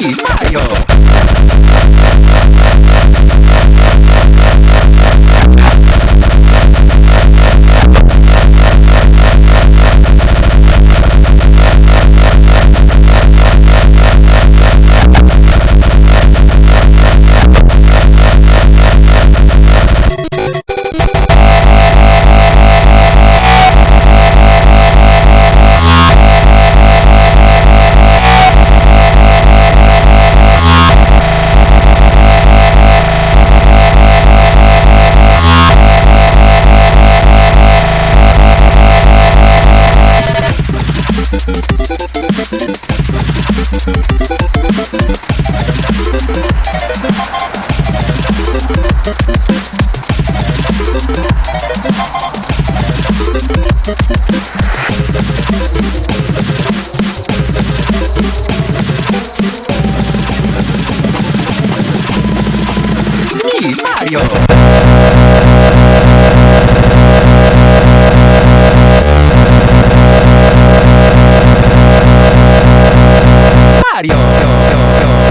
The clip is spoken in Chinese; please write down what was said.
你厉哟。Mario. Mario.